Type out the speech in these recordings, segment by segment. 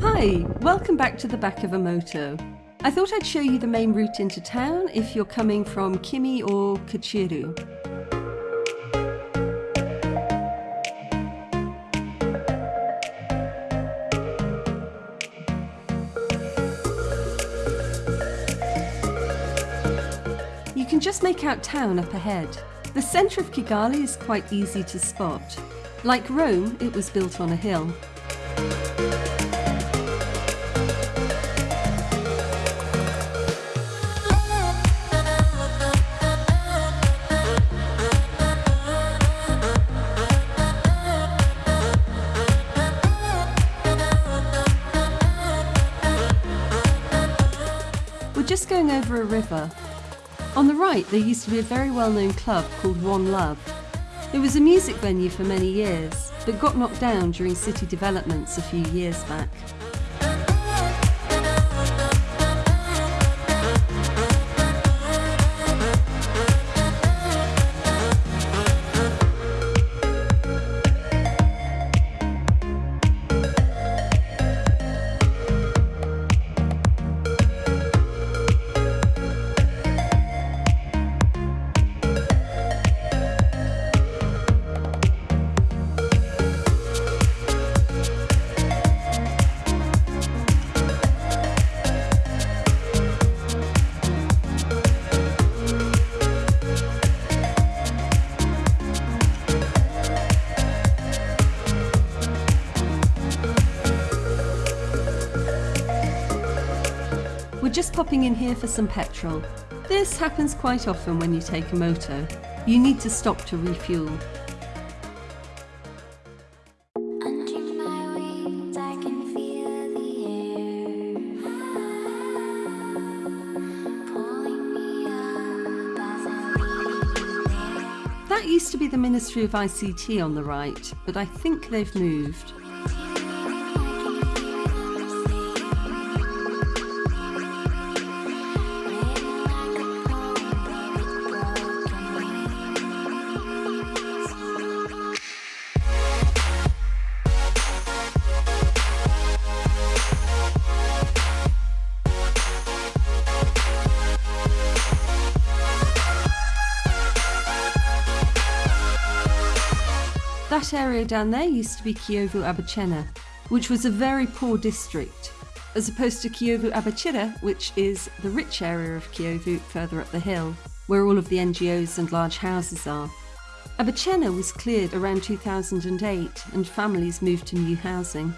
Hi, welcome back to the back of a moto. I thought I'd show you the main route into town if you're coming from Kimi or Kacyiru. You can just make out town up ahead. The centre of Kigali is quite easy to spot. Like Rome, it was built on a hill. Going over a river. On the right, there used to be a very well-known club called One Love. It was a music venue for many years, but got knocked down during city developments a few years back. Just popping in here for some petrol. This happens quite often when you take a moto. You need to stop to refuel. Under my wings, I can feel the air pulling me up as I leave there. That used to be the Ministry of ICT on the right, but I think they've moved. That area down there used to be Kiyovu Abachena, which was a very poor district, as opposed to Kiyovu Abachira, which is the rich area of Kiyovu further up the hill, where all of the NGOs and large houses are. Abachena was cleared around 2008 and families moved to new housing.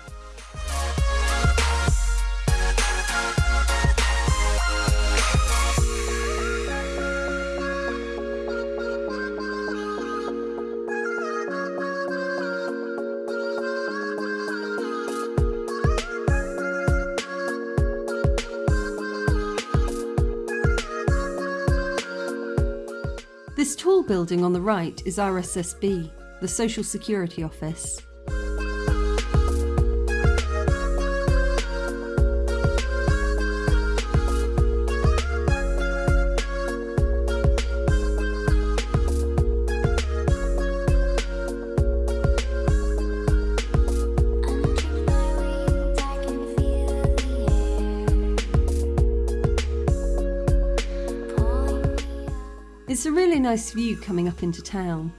Building on the right is RSSB, the Social Security Office. It's a really nice view coming up into town.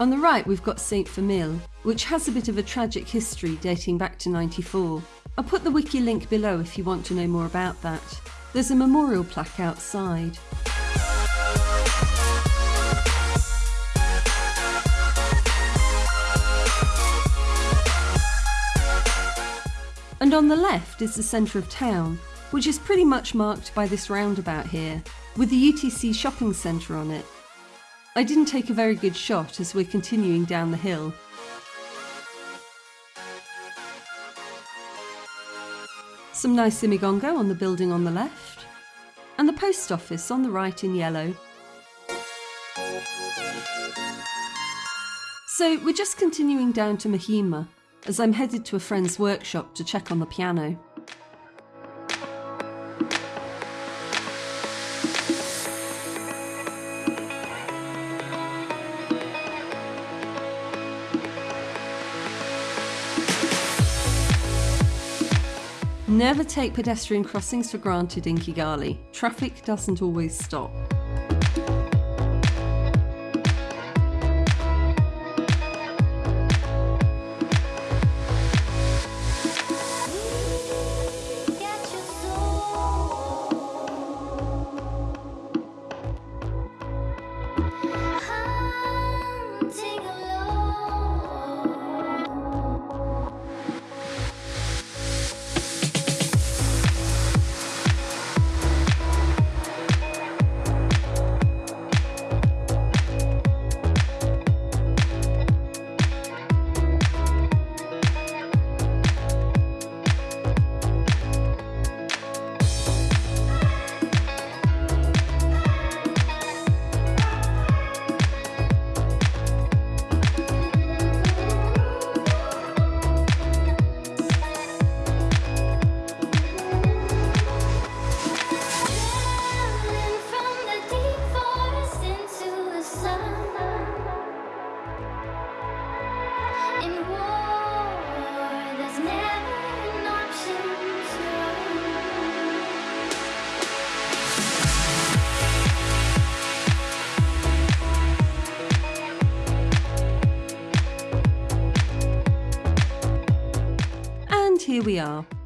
On the right we've got Saint Famille, which has a bit of a tragic history dating back to 94. I'll put the wiki link below if you want to know more about that. There's a memorial plaque outside. And on the left is the centre of town, which is pretty much marked by this roundabout here, with the UTC shopping centre on it. I didn't take a very good shot as we're continuing down the hill. Some nice Imigongo on the building on the left, and the post office on the right in yellow. So we're just continuing down to Muhima, as I'm headed to a friend's workshop to check on the piano. Never take pedestrian crossings for granted in Kigali. Traffic doesn't always stop. Are.